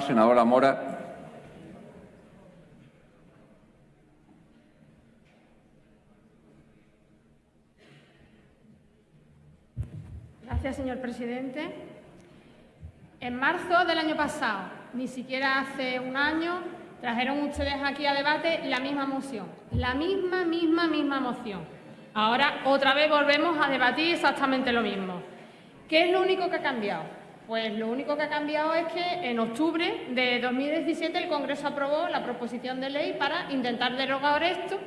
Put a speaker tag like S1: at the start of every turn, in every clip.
S1: Senadora Mora.
S2: Gracias, señor presidente. En marzo del año pasado, ni siquiera hace un año, trajeron ustedes aquí a debate la misma moción, la misma, misma, misma moción. Ahora otra vez volvemos a debatir exactamente lo mismo. ¿Qué es lo único que ha cambiado? Pues lo único que ha cambiado es que en octubre de 2017 el Congreso aprobó la proposición de ley para intentar derogar esto,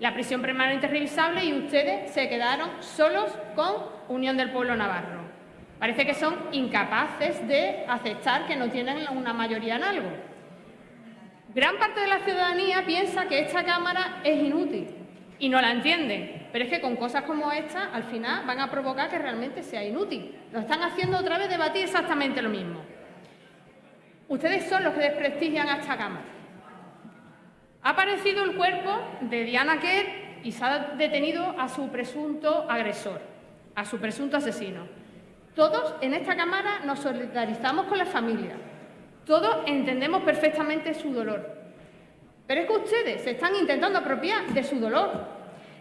S2: la prisión permanente revisable, y ustedes se quedaron solos con Unión del Pueblo Navarro. Parece que son incapaces de aceptar que no tienen una mayoría en algo. Gran parte de la ciudadanía piensa que esta Cámara es inútil y no la entiende, pero es que con cosas como esta al final van a provocar que realmente sea inútil. Lo están haciendo otra vez debatir exactamente lo mismo. Ustedes son los que desprestigian a esta Cámara. Ha aparecido el cuerpo de Diana Kerr y se ha detenido a su presunto agresor, a su presunto asesino. Todos en esta Cámara nos solidarizamos con la familia. Todos entendemos perfectamente su dolor. Pero es que ustedes se están intentando apropiar de su dolor.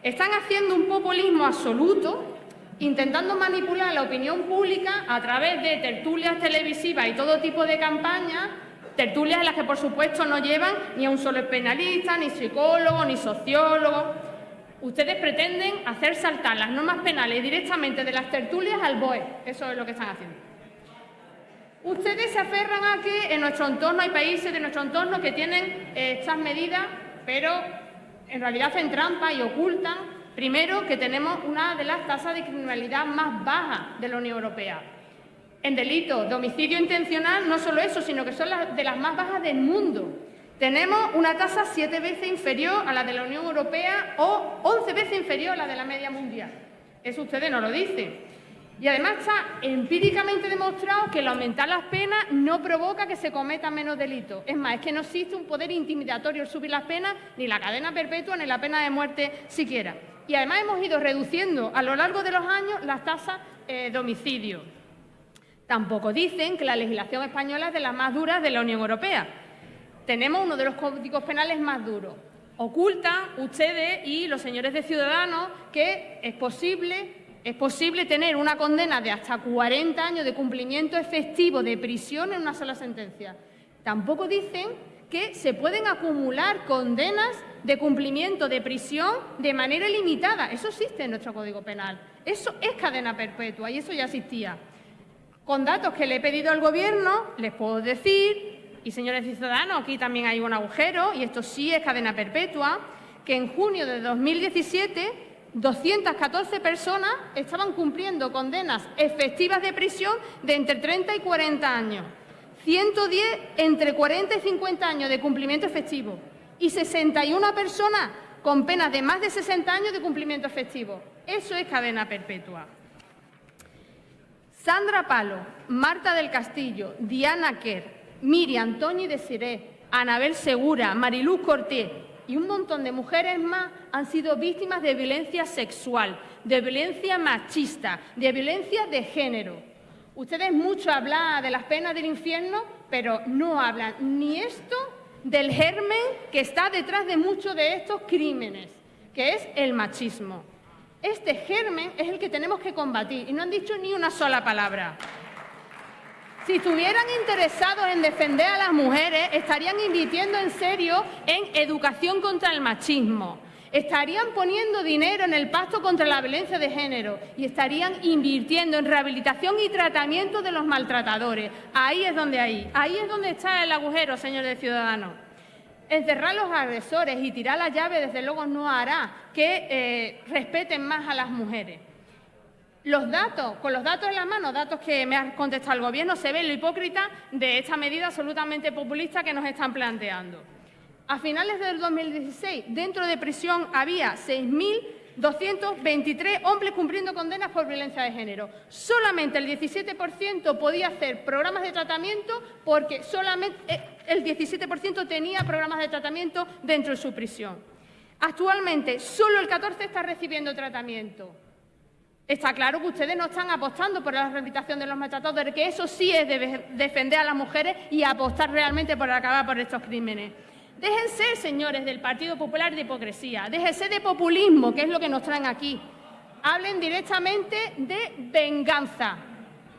S2: Están haciendo un populismo absoluto, intentando manipular la opinión pública a través de tertulias televisivas y todo tipo de campañas, tertulias en las que, por supuesto, no llevan ni a un solo penalista, ni psicólogo, ni sociólogo. Ustedes pretenden hacer saltar las normas penales directamente de las tertulias al BOE. Eso es lo que están haciendo. Ustedes se aferran a que en nuestro entorno hay países de nuestro entorno que tienen eh, estas medidas, pero en realidad hacen trampa y ocultan, primero, que tenemos una de las tasas de criminalidad más bajas de la Unión Europea. En delito de homicidio intencional, no solo eso, sino que son las de las más bajas del mundo. Tenemos una tasa siete veces inferior a la de la Unión Europea o once veces inferior a la de la media mundial. Eso ustedes no lo dicen. Y además está empíricamente demostrado que el aumentar las penas no provoca que se cometan menos delitos. Es más, es que no existe un poder intimidatorio al subir las penas, ni la cadena perpetua, ni la pena de muerte siquiera. Y además hemos ido reduciendo a lo largo de los años las tasas eh, de homicidio. Tampoco dicen que la legislación española es de las más duras de la Unión Europea. Tenemos uno de los códigos penales más duros. Ocultan ustedes y los señores de Ciudadanos que es posible es posible tener una condena de hasta 40 años de cumplimiento efectivo de prisión en una sola sentencia. Tampoco dicen que se pueden acumular condenas de cumplimiento de prisión de manera ilimitada. Eso existe en nuestro Código Penal. Eso es cadena perpetua y eso ya existía. Con datos que le he pedido al Gobierno, les puedo decir, y señores ciudadanos, aquí también hay un agujero, y esto sí es cadena perpetua, que en junio de 2017 214 personas estaban cumpliendo condenas efectivas de prisión de entre 30 y 40 años, 110 entre 40 y 50 años de cumplimiento efectivo y 61 personas con penas de más de 60 años de cumplimiento efectivo. Eso es cadena perpetua. Sandra Palo, Marta del Castillo, Diana Kerr, Miriam Antonio Desiré, Anabel Segura, Mariluz Cortés y un montón de mujeres más han sido víctimas de violencia sexual, de violencia machista, de violencia de género. Ustedes mucho hablan de las penas del infierno, pero no hablan ni esto del germen que está detrás de muchos de estos crímenes, que es el machismo. Este germen es el que tenemos que combatir y no han dicho ni una sola palabra. Si estuvieran interesados en defender a las mujeres, estarían invirtiendo en serio en educación contra el machismo. Estarían poniendo dinero en el pacto contra la violencia de género y estarían invirtiendo en rehabilitación y tratamiento de los maltratadores. Ahí es donde hay, ahí es donde está el agujero, señores ciudadanos. Encerrar a los agresores y tirar la llave, desde luego, no hará que eh, respeten más a las mujeres. Los datos, con los datos en la mano, datos que me ha contestado el Gobierno, se ve lo hipócrita de esta medida absolutamente populista que nos están planteando. A finales del 2016, dentro de prisión había 6.223 hombres cumpliendo condenas por violencia de género. Solamente el 17% podía hacer programas de tratamiento porque solamente eh, el 17% tenía programas de tratamiento dentro de su prisión. Actualmente, solo el 14% está recibiendo tratamiento. Está claro que ustedes no están apostando por la rehabilitación de los maltratados, que eso sí es de defender a las mujeres y apostar realmente por acabar por estos crímenes. Déjense, señores del Partido Popular, de hipocresía. Déjense de populismo, que es lo que nos traen aquí. Hablen directamente de venganza.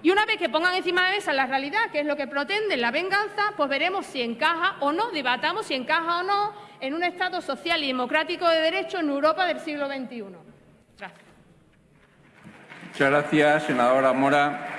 S2: Y una vez que pongan encima de mesa la realidad, que es lo que pretende la venganza, pues veremos si encaja o no, debatamos si encaja o no en un Estado social y democrático de derecho en Europa del siglo XXI.
S1: Muchas gracias, senadora Mora.